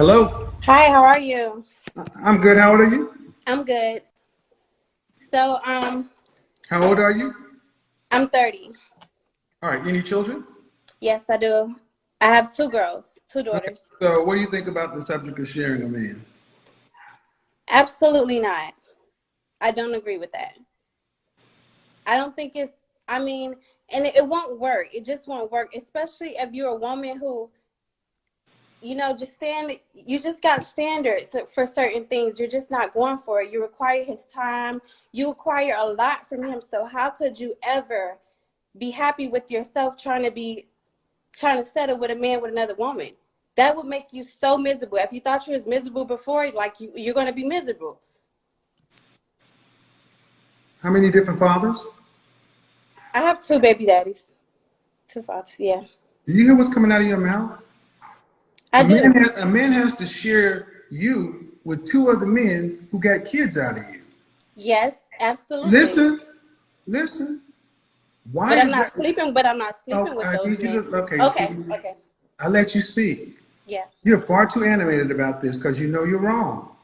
Hello. Hi, how are you? I'm good. How old are you? I'm good. So, um, How old are you? I'm 30. All right. Any children? Yes, I do. I have two girls, two daughters. So, what do you think about the subject of sharing a man? Absolutely not. I don't agree with that. I don't think it's, I mean, and it, it won't work. It just won't work, especially if you're a woman who, you know, just stand, you just got standards for certain things. You're just not going for it. You require his time. You require a lot from him. So how could you ever be happy with yourself trying to be, trying to settle with a man with another woman? That would make you so miserable. If you thought you was miserable before, like you, you're going to be miserable. How many different fathers? I have two baby daddies. Two fathers, yeah. Do you hear what's coming out of your mouth? I a do. Man has, a man has to share you with two other men who got kids out of you. Yes, absolutely. Listen, listen. Why But I'm not that- sleeping. But I'm not oh, sleeping Oh, with I those men. to- okay, Okay. see- Okay. I let you speak. Yeah. You're far too animated about this because you know you're wrong.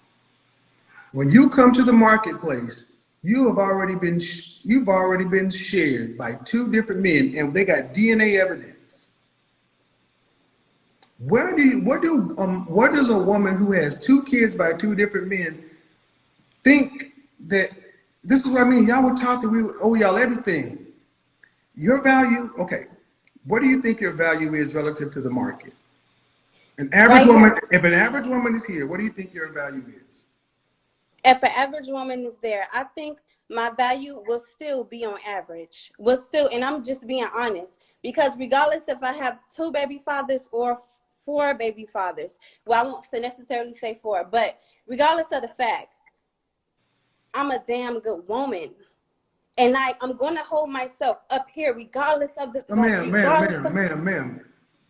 When you come to the marketplace, you have already been you've already been shared by two different men, and they got DNA evidence. Where do you, what do um what does a woman who has two kids by two different men think that this is what I mean? Y'all were taught that we owe y'all everything. Your value, okay. What do you think your value is relative to the market? An average Right woman, if an average woman is here, what do you think your value is? If an average woman is there, I think my value will still be on average. Will still, and I'm just being honest because regardless if I have two baby fathers or four baby fathers, well, I won't necessarily say four, but regardless of the fact, I'm a damn good woman. And I, I'm going to hold myself up here regardless of the like, ma'am, ma'am, ma'am, ma'am, ma'am.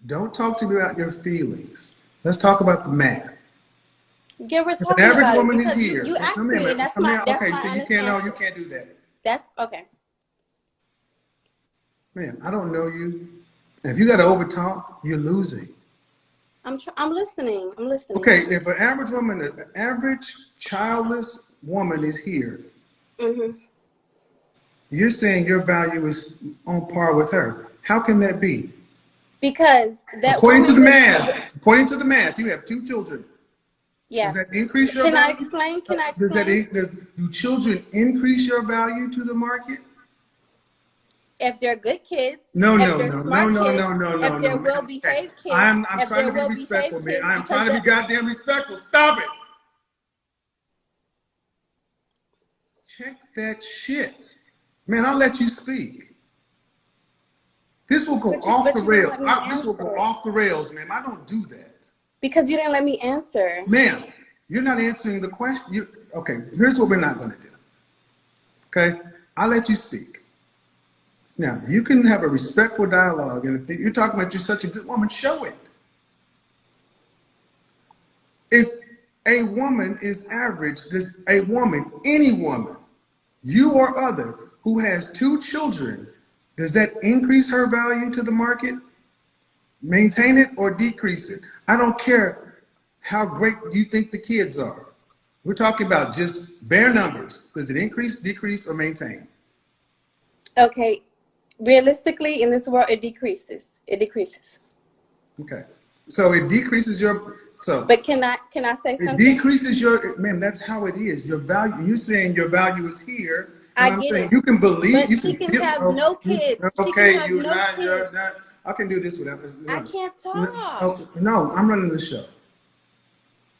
Don't talk to me about your feelings. Let's talk about the math. Yeah, we're If an average about woman is because you- here, You, asked me, and that's my, that's okay, my so you can't, no, you can't do that. That's okay. Man, I don't know you. If you got to overtalk, you're losing. I'm I'm listening. I'm listening. Okay, if an average woman, an average childless woman is here, mm-hmm. you're saying your value is on par with her. How can that be? Because that According to the math, according to the math, you have two children. Yeah. Does that increase your Can I explain? Can I Does that, does, do children increase your value to the market? If they're good kids. No, if no, no, no, no, kids, no, no, If no, they're no. well behaved kids. I'm, I'm trying to be respectful, man. I'm trying to be goddamn respectful. Stop it. Check that shit. Man, I'll let you speak. This will go you- off the rails. I- this will go off the rails, man. I don't do that. Because you didn't let me answer. Ma'am, you're not answering the question. You, okay, here's what we're not going to do. Okay, I'll let you speak. Now, you can have a respectful dialogue, and if you're talking about you're such a good woman, show it. If a woman is average, does a woman, any woman, you or other, who has two children, does that increase her value to the market? Maintain it or decrease it? I don't care how great you think the kids are. We're talking about just bare numbers. Does it increase, decrease, or maintain? Okay. Realistically, in this world, it decreases. It decreases. Okay. So it decreases your, so But can I can I say it something? decreases your, man, that's how it is. Your value, you're saying your value is here. I get saying it. You can believe, But you she can, can feel- have no kids. Okay, you're no not, you're not, I can do this without. I can't talk. Oh, No, I'm running the show.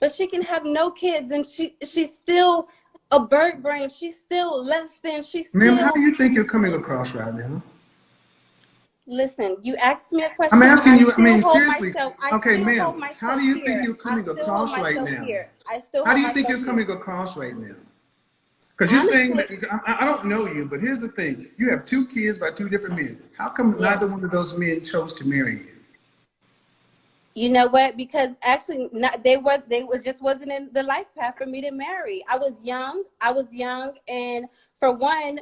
But she can have no kids, and she she's still a bird brain. She's still less than. She's. Ma'am, how do you think you're coming across right now? Listen, you asked me a question. I'm asking you, I mean, seriously. myself- I Okay, ma'am, how do you think you're coming across right now? Here. I still How do you think you're myself coming here. across right now? Because you're saying that, I, I don't know you, but here's the thing. You have two kids by two different men. How come Yeah. neither one of those men chose to marry you? You know what? Because actually, not they were they were just wasn't in the life path for me to marry. I was young. I was young, and for one,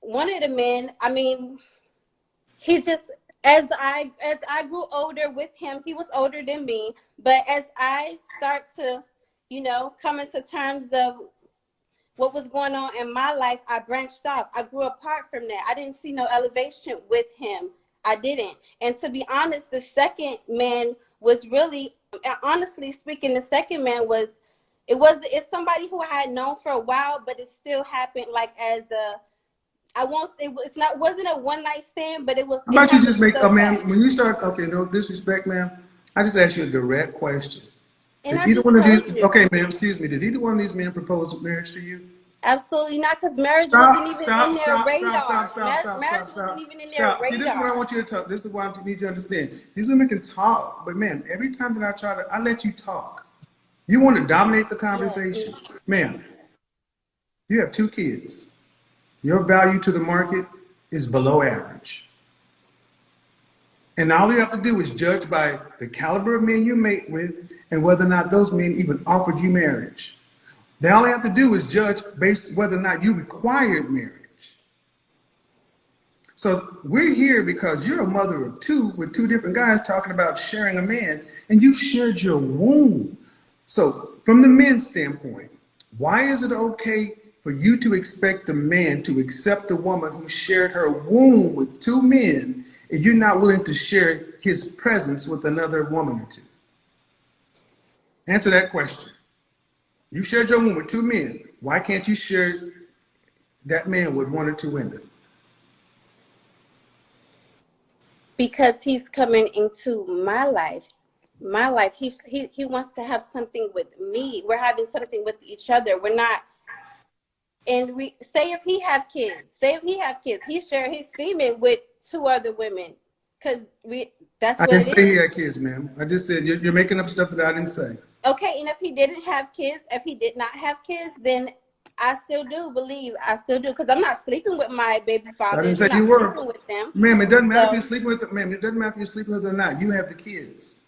one of the men, I mean, he just as I as I grew older with him, he was older than me, but as I start to, you know, come into terms of what was going on in my life, I branched off. I grew apart from that. I didn't see no elevation with him. I didn't. And to be honest, the second man was really honestly speaking, the second man was it was it's somebody who I had known for a while, but it still happened like as a I won't say it's not wasn't a one night stand, but it was. How about you just make a oh, man when you start? Okay, no disrespect, ma'am. I just asked you a direct question. And did either one of these? You. Okay, ma'am. Excuse me. Did either one of these men propose marriage to you? Absolutely not, because marriage stop, wasn't even stop, in their stop, radar. Stop, stop, stop, marriage stop, wasn't even in their radar. See, this is what I want you to talk. This is what I need you to understand. These women can talk, but man, every time that I try to, I let you talk. You want to dominate the conversation, yeah. ma'am. You have two kids your value to the market is below average. And all you have to do is judge by the caliber of men you mate with and whether or not those men even offered you marriage. They all you have to do is judge based whether or not you required marriage. So we're here because you're a mother of two with two different guys talking about sharing a man and you've shared your womb. So from the men's standpoint, why is it okay for you to expect a man to accept a woman who shared her womb with two men and you're not willing to share his presence with another woman or two? Answer that question. You shared your womb with two men. Why can't you share that man with one or two women? Because he's coming into my life. My life. He's, he, he wants to have something with me. We're having something with each other. We're not and we say if he have kids, say if he have kids, he share his semen with two other women, because we that's. I didn't say is. he had kids, ma'am. I just said you're, you're making up stuff that I didn't say. Okay, and if he didn't have kids, if he did not have kids, then I still do believe I still do because I'm not sleeping with my baby father. I didn't say you were. With them. Ma'am, it doesn't matter so, if you're sleeping with them. Ma'am, it doesn't matter if you're sleeping with them or not. You have the kids.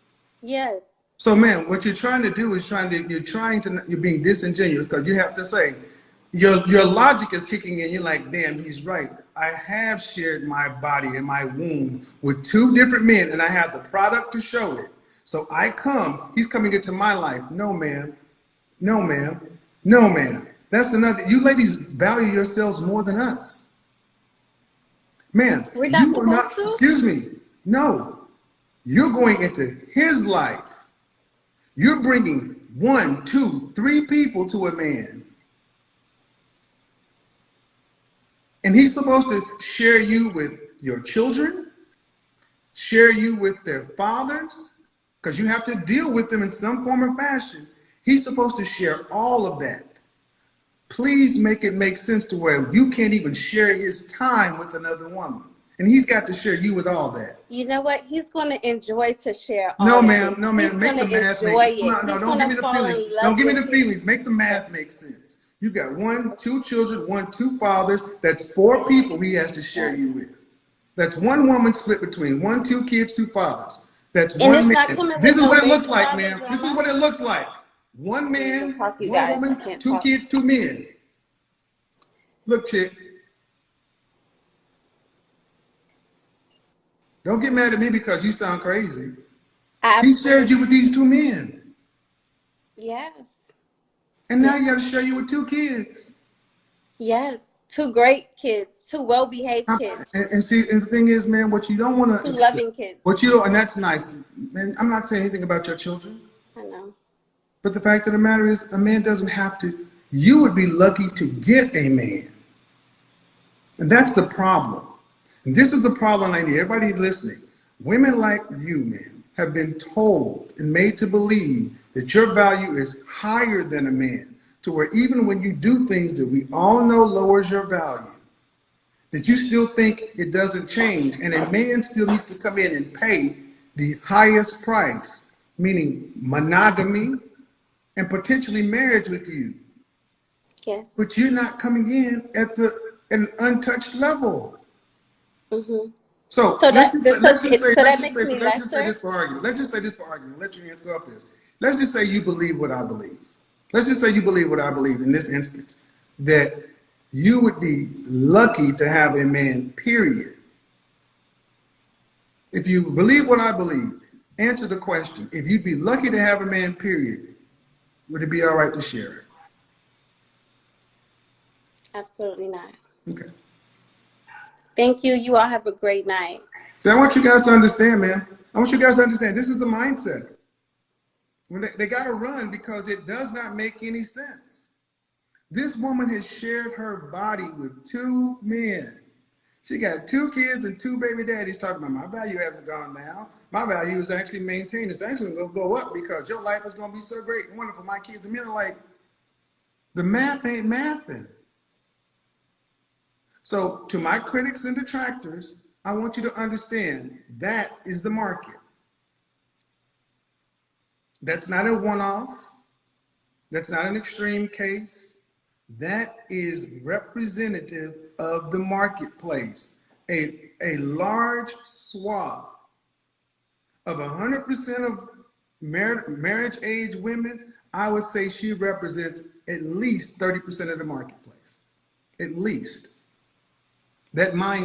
Yes. So, ma'am, what you're trying to do is trying to you're trying to you're being disingenuous because you have to say your your logic is kicking in. You're like, damn, he's right. I have shared my body and my womb with two different men, and I have the product to show it. So I come, he's coming into my life. No, ma'am. No, ma'am. No, ma'am. That's another. You ladies value yourselves more than us. Man, you are not, to? excuse me. No, you're going into his life. You're bringing one, two, three people to a man. And he's supposed to share you with your children, share you with their fathers, because you have to deal with them in some form or fashion. He's supposed to share all of that. Please make it make sense to where you can't even share his time with another woman. And he's got to share you with all that. You know what? He's going to enjoy to share No, ma'am. No, ma'am. Make the math make No, no, don't give me the feelings. Don't give me the feelings. Make the math make sense. You've got one, two children, one, two fathers. That's four people he has to share you with. That's one woman split between one, two kids, two fathers. That's one man. This is what it looks like, ma'am. This is what it looks like. One man, one woman, two talk. kids, two men. Look, chick. Don't get mad at me because you sound crazy. Absolutely. He shared you with these two men. Yes. And now you got to share you with two kids. Yes, two great kids, two well-behaved uh, kids. And, and, see, and the thing is, man, what you don't want to, two loving kids. What you don't, and that's nice. Man, I'm not saying anything about your children. I know. But the fact of the matter is, a man doesn't have to. You would be lucky to get a man. And that's the problem. And this is the problem I need everybody listening. Women like you, man, have been told and made to believe that your value is higher than a man to where even when you do things that we all know lowers your value, that you still think it doesn't change and a man still needs to come in and pay the highest price, meaning monogamy and potentially marriage with you. Yes. But you're not coming in at the an untouched level. Mm -hmm. So, so let's just say, let's just say, let's just say, let's just say this for argument. Let's just say this for argument. Let your hands go up this. Let's just say you believe what I believe. Let's just say you believe what I believe in this instance, that you would be lucky to have a man, period, If you believe what I believe, answer the question. If you'd be lucky to have a man, period, would it be all right to share it? Absolutely not. Okay. Thank you. You all have a great night. So I want you guys to understand, man. I want you guys to understand this is the mindset. When they, they got to run because it does not make any sense. This woman has shared her body with two men. She got two kids and two baby daddies talking about my value hasn't gone down. My value is actually maintained. It's actually going to go up because your life is going to be so great and wonderful. My kids, the men are like, the math ain't mathing. So to my critics and detractors, I want you to understand that is the market. That's not a one-off. That's not an extreme case. That is representative of the marketplace. A, a large swath of 100% of mar marriage age women, I would say she represents at least 30% of the marketplace. At least. That mind